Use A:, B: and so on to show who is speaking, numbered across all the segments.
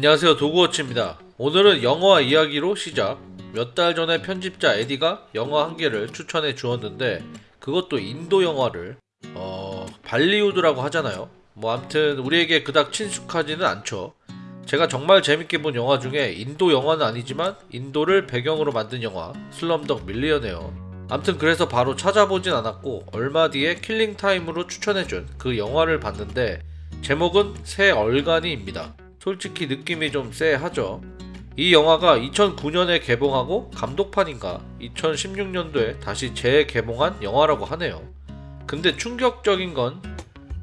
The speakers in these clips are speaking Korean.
A: 안녕하세요 도구워치입니다. 오늘은 영화 이야기로 시작. 몇 달 전에 편집자 에디가 영화 한 개를 추천해 주었는데 그것도 인도 영화를 어... 발리우드라고 하잖아요. 뭐 암튼 우리에게 그닥 친숙하지는 않죠. 제가 정말 재밌게 본 영화 중에 인도 영화는 아니지만 인도를 배경으로 만든 영화 Slumdog Millionaire 암튼 그래서 바로 찾아보진 않았고 얼마 뒤에 killing time으로 추천해준 그 영화를 봤는데 제목은 새 얼간이입니다 솔직히 느낌이 좀 쎄하죠. 이 영화가 2009년에 개봉하고 감독판인가 2016년도에 다시 재개봉한 영화라고 하네요. 근데 충격적인 건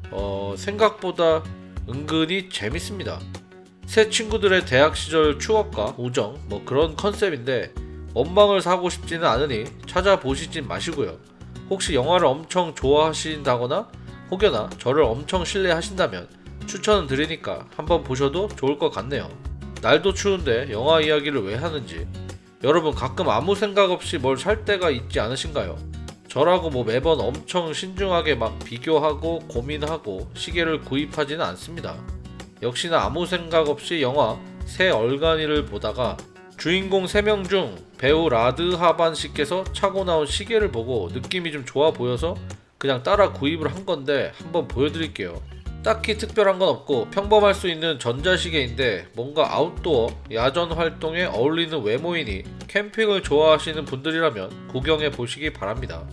A: 어, 생각보다 은근히 재밌습니다. 새 친구들의 대학 시절 추억과 우정 뭐 그런 컨셉인데 원망을 사고 싶지는 않으니 찾아보시진 마시고요. 혹시 영화를 엄청 좋아하신다거나 혹여나 저를 엄청 신뢰하신다면 추천은 드리니까 한번 보셔도 좋을 것 같네요. 날도 추운데 영화 이야기를 왜 하는지 여러분 가끔 아무 생각 없이 뭘 살 때가 있지 않으신가요? 저라고 뭐 매번 엄청 신중하게 막 비교하고 고민하고 시계를 구입하지는 않습니다. 역시나 아무 생각 없이 영화 새 얼간이를 보다가 주인공 3명 중 배우 라드 하반 씨께서 차고 나온 시계를 보고 느낌이 좀 좋아 보여서 그냥 따라 구입을 한 건데 한번 보여드릴게요. 딱히 특별한 건 없고 평범할 수 있는 전자시계인데 뭔가 아웃도어, 야전 활동에 어울리는 외모이니 캠핑을 좋아하시는 분들이라면 구경해 보시기 바랍니다.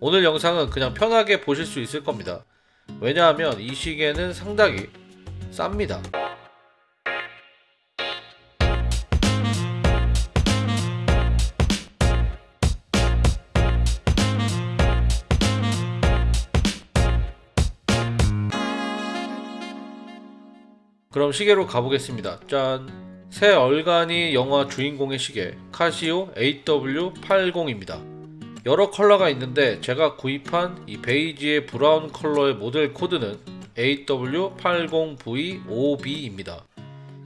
A: 오늘 영상은 그냥 편하게 보실 수 있을 겁니다. 왜냐하면 이 시계는 상당히 쌉니다. 그럼 시계로 가보겠습니다. 짠! 세 얼간이 영화 주인공의 시계 카시오 AW80입니다. 여러 컬러가 있는데 제가 구입한 이 베이지의 브라운 컬러의 모델 코드는 AW80V5B입니다.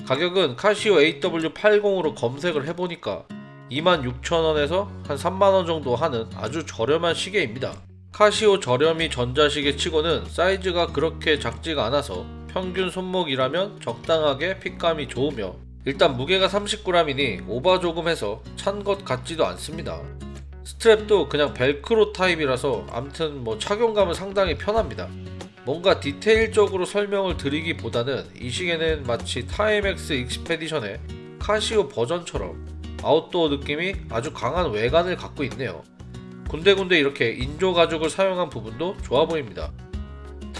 A: 가격은 카시오 AW80으로 검색을 해보니까 26,000원에서 한 3만원 정도 하는 아주 저렴한 시계입니다. 카시오 저렴이 전자시계 치고는 사이즈가 그렇게 작지가 않아서 평균 손목이라면 적당하게 핏감이 좋으며 일단 무게가 30g이니 오바 조금 해서 찬 것 같지도 않습니다. 스트랩도 그냥 벨크로 타입이라서 암튼 뭐 착용감은 상당히 편합니다. 뭔가 디테일적으로 설명을 드리기보다는 이 시계는 마치 Timex Expedition의 카시오 버전처럼 아웃도어 느낌이 아주 강한 외관을 갖고 있네요. 군데군데 이렇게 인조 가죽을 사용한 부분도 좋아 보입니다.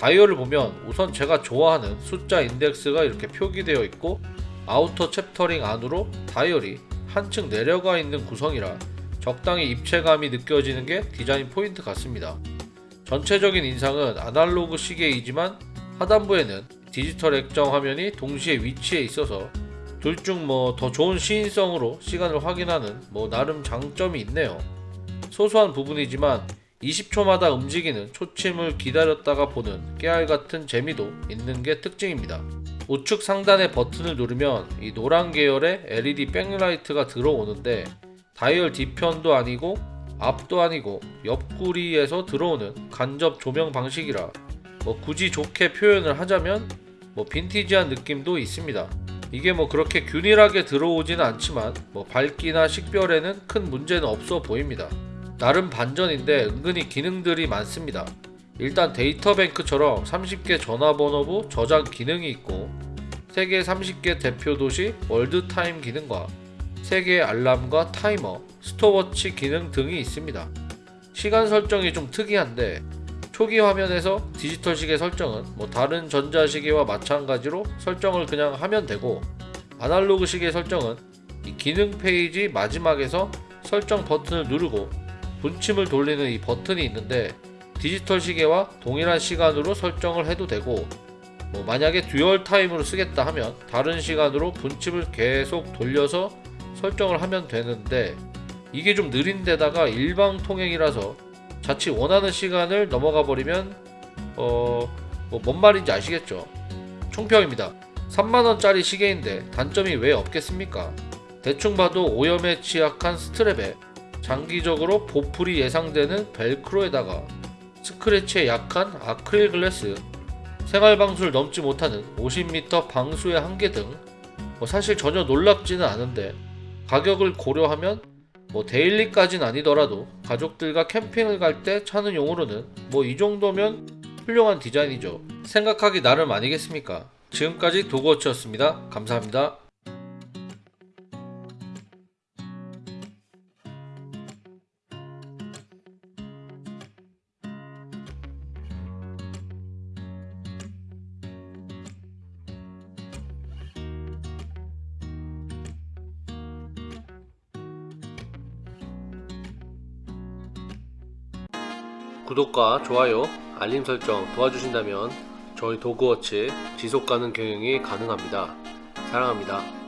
A: 다이얼을 보면 우선 제가 좋아하는 숫자 인덱스가 이렇게 표기되어 있고 outer chapter ring 안으로 다이얼이 한층 내려가 있는 구성이라 적당히 입체감이 느껴지는 게 디자인 포인트 같습니다. 전체적인 인상은 아날로그 시계이지만 하단부에는 디지털 액정 화면이 동시에 위치해 있어서 둘 중 뭐 더 좋은 시인성으로 시간을 확인하는 뭐 나름 장점이 있네요. 소소한 부분이지만 20초마다 움직이는 초침을 기다렸다가 보는 깨알 같은 재미도 있는 게 특징입니다. 우측 상단의 버튼을 누르면 이 노란 계열의 LED 백라이트가 들어오는데 다이얼 뒤편도 아니고 앞도 아니고 옆구리에서 들어오는 간접 조명 방식이라 뭐 굳이 좋게 표현을 하자면 뭐 빈티지한 느낌도 있습니다. 이게 뭐 그렇게 균일하게 들어오지는 않지만 뭐 밝기나 식별에는 큰 문제는 없어 보입니다. 나름 반전인데 은근히 기능들이 많습니다. 일단 데이터뱅크처럼 30개 전화번호부 저장 기능이 있고 세계 30개 대표 도시 world time 기능과 세개 알람과 타이머, 스톱워치 기능 등이 있습니다. 시간 설정이 좀 특이한데 초기 화면에서 디지털 시계 설정은 뭐 다른 전자시계와 마찬가지로 설정을 그냥 하면 되고 아날로그 시계 설정은 이 기능 페이지 마지막에서 설정 버튼을 누르고 분침을 돌리는 이 버튼이 있는데 디지털 시계와 동일한 시간으로 설정을 해도 되고 뭐 만약에 dual time으로 쓰겠다 하면 다른 시간으로 분침을 계속 돌려서 설정을 하면 되는데 이게 좀 느린 데다가 일방 통행이라서 자칫 원하는 시간을 넘어가 버리면 어 뭐 뭔 말인지 아시겠죠? 총평입니다. 3만원짜리 시계인데 단점이 왜 없겠습니까? 대충 봐도 오염에 취약한 스트랩에 장기적으로 보풀이 예상되는 벨크로에다가 스크래치에 약한 아크릴 글래스, 생활 방수를 넘지 못하는 50m 방수의 한계 등 뭐 사실 전혀 놀랍지는 않은데 가격을 고려하면 뭐 데일리까진 아니더라도 가족들과 캠핑을 갈 때 차는 용으로는 뭐 이 정도면 훌륭한 디자인이죠. 생각하기 나름 아니겠습니까? 지금까지 도그워치였습니다. 감사합니다. 구독과 좋아요, 알림 설정 도와주신다면 저희 도그워치 지속 가능 경영이 가능합니다. 사랑합니다.